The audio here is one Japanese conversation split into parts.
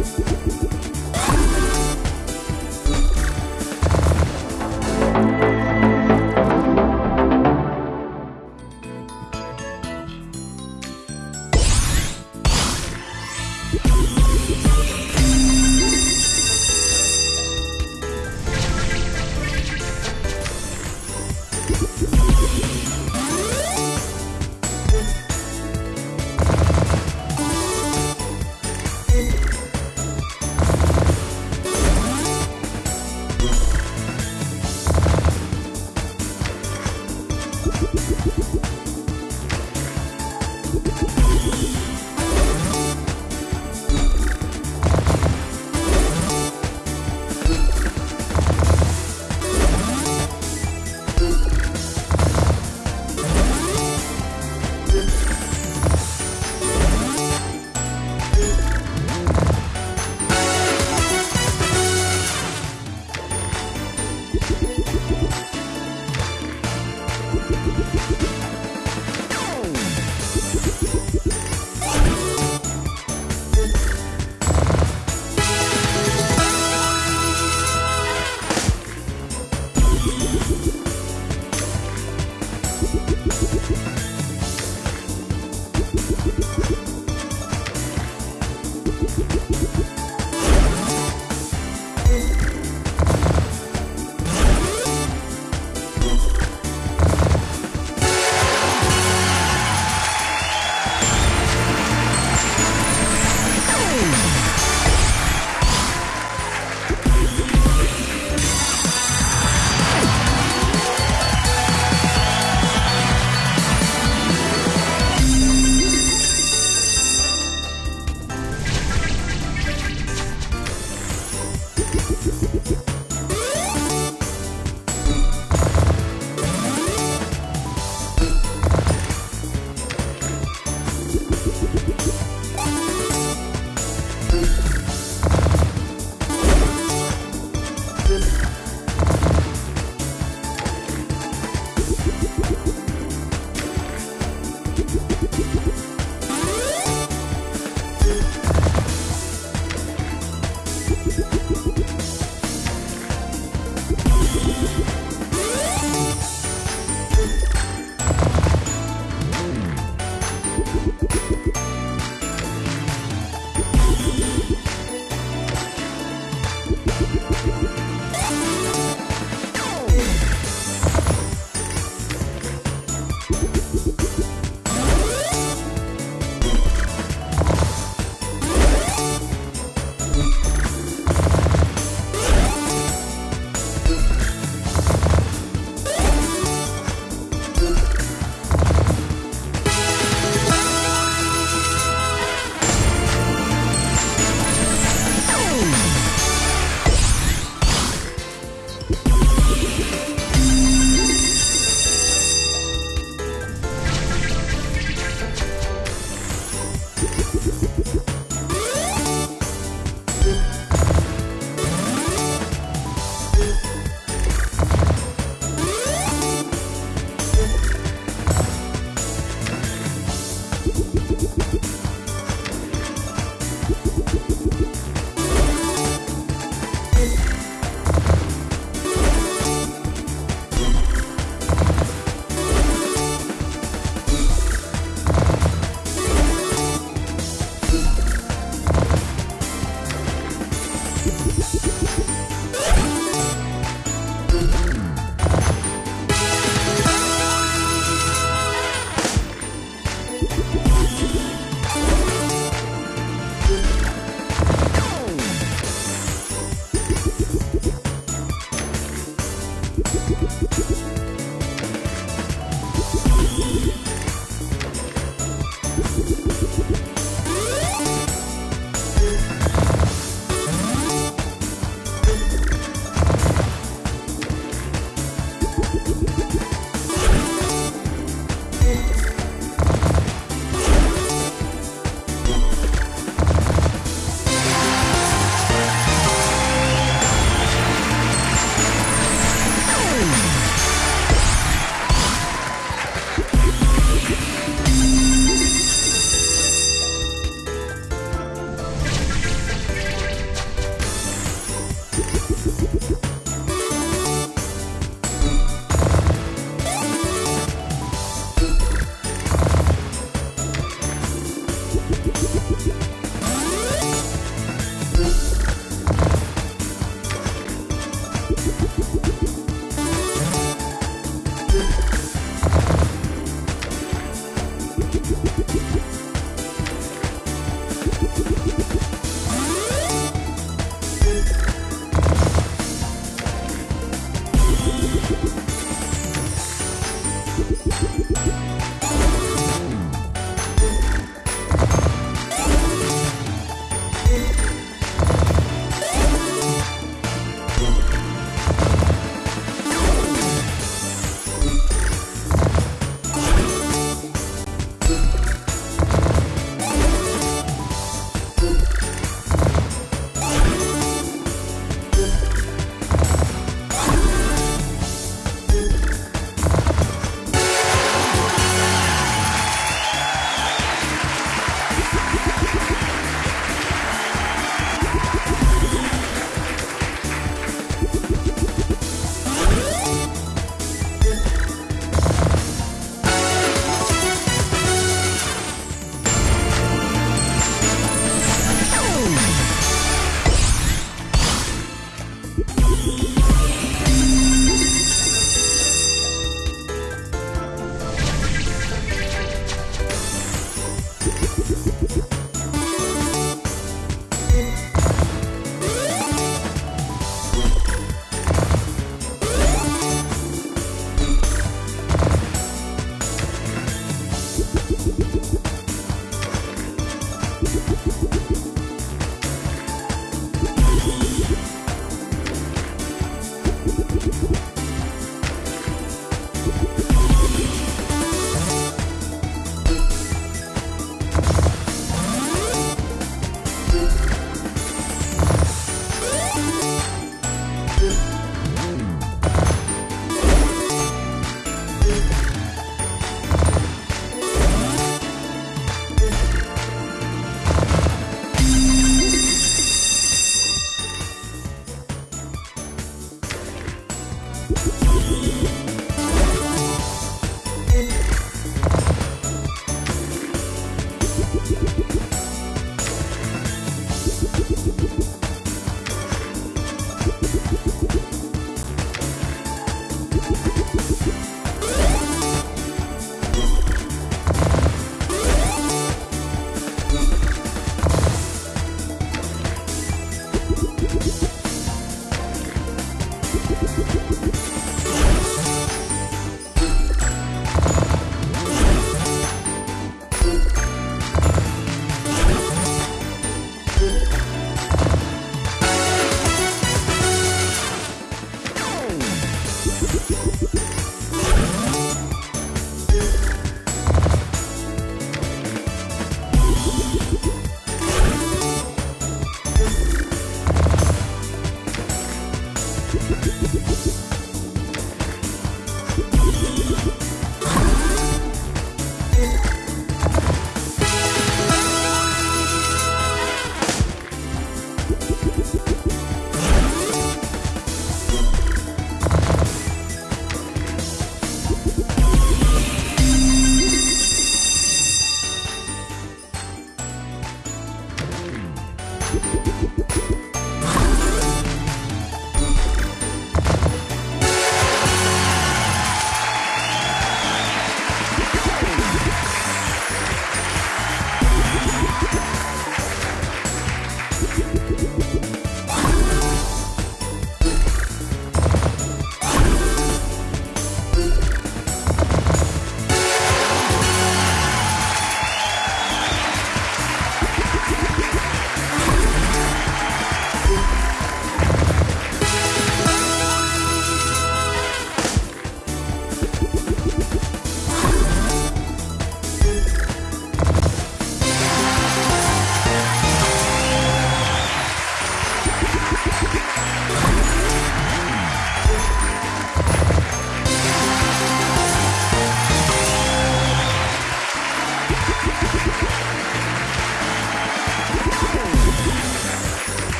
you you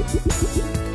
よし!